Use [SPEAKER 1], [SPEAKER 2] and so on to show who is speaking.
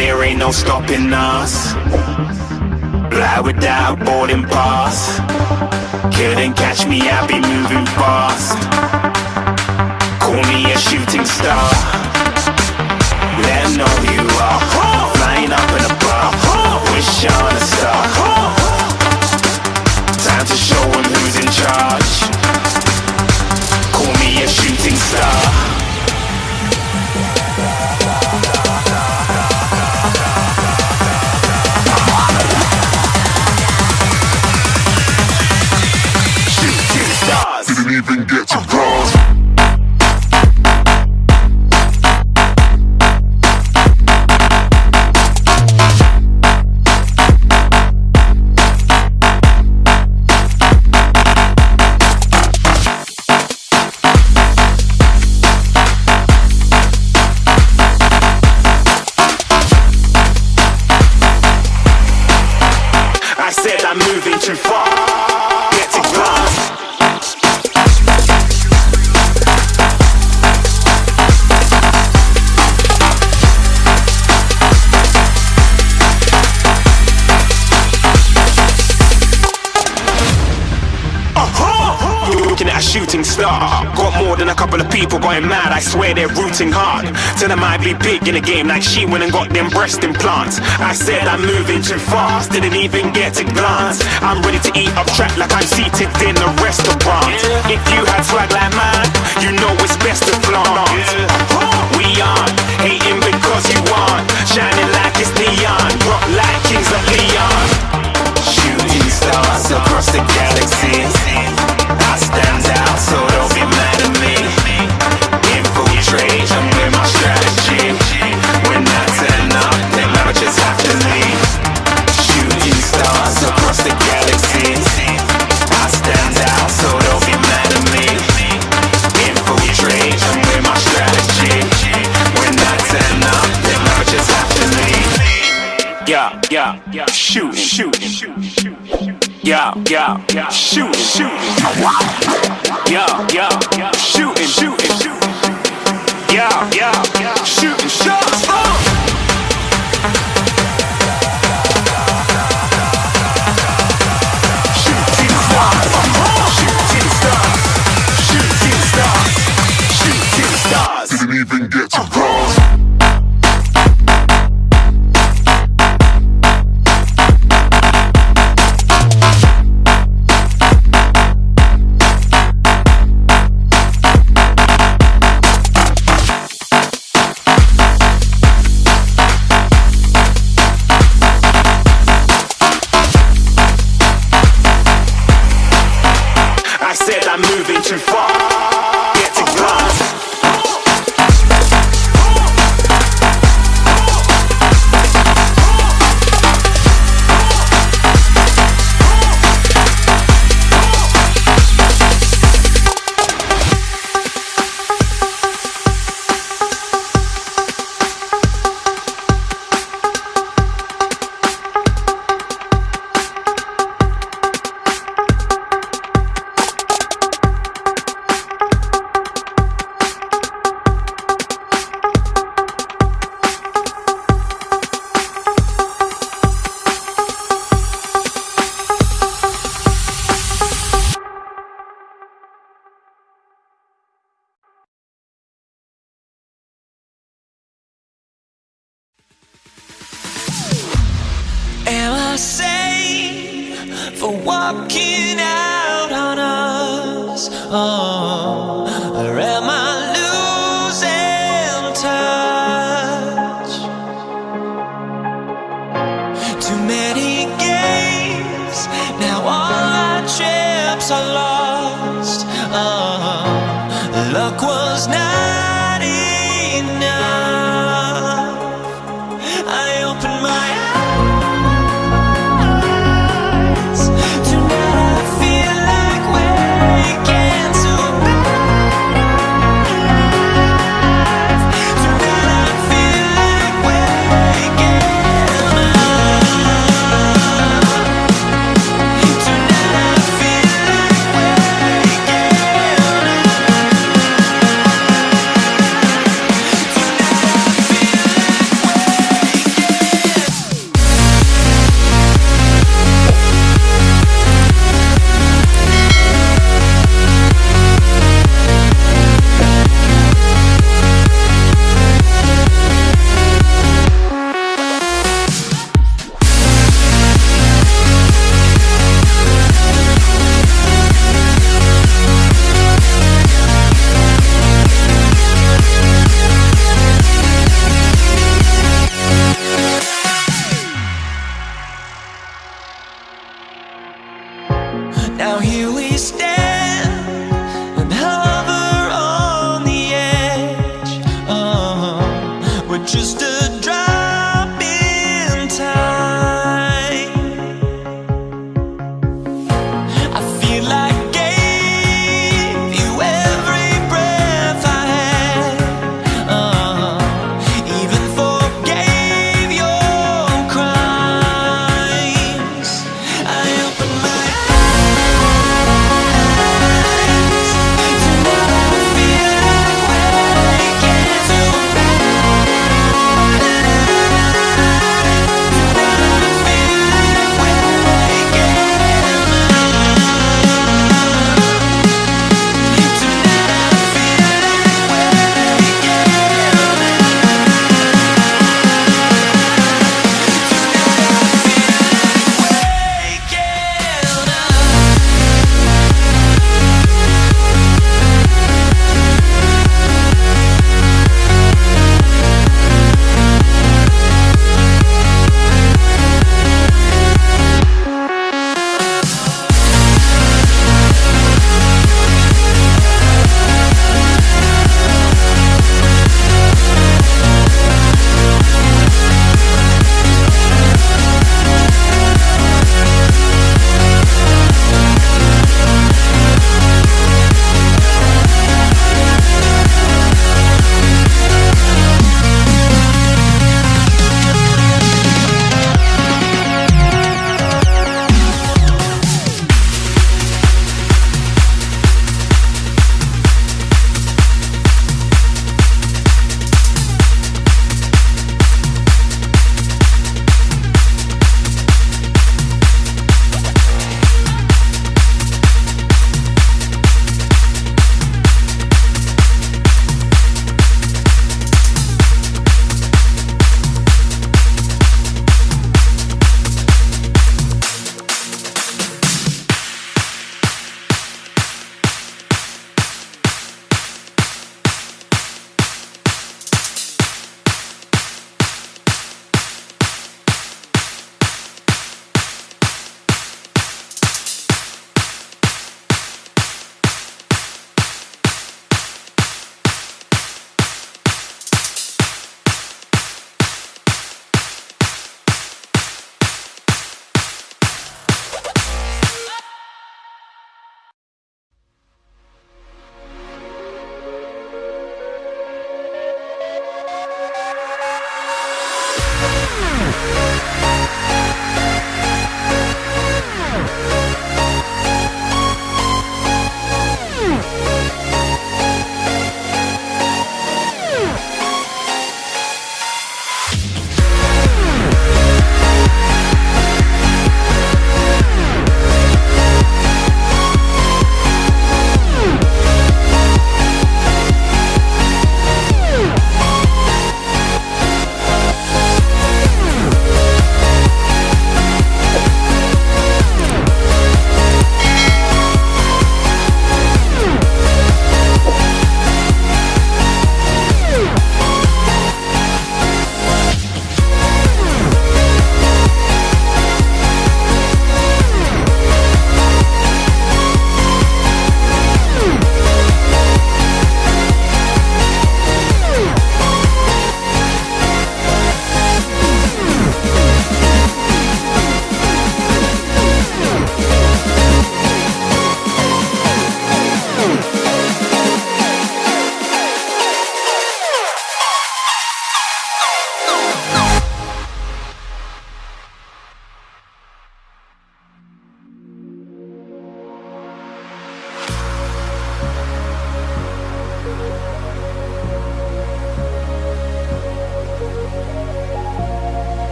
[SPEAKER 1] there ain't no stopping us. Fly without boarding pass. Couldn't catch me, I be moving fast. Call me a shooting star. Let know you
[SPEAKER 2] even get to cross.
[SPEAKER 1] I said I'm moving too far. A couple of people going mad. I swear they're rooting hard. Tell them I be big in the game like she went and got them breast implants. I said I'm moving too fast, didn't even get a glance. I'm ready to eat up track like I'm seated in a restaurant. If you had swag like mine, you know it's best to flaunt. We aren't hating because you aren't shining like it's neon, rock like kings of Leon. Shooting stars Yeah, yeah. Shoot, shoot, shoot, shoot. Yeah, yeah, yeah. Shoot, shoot. Yeah, yeah. Shooting, shooting, shooting. Yeah, yeah, yeah. Shooting I said I'm moving too far.
[SPEAKER 3] For walking out on us? Oh, or am I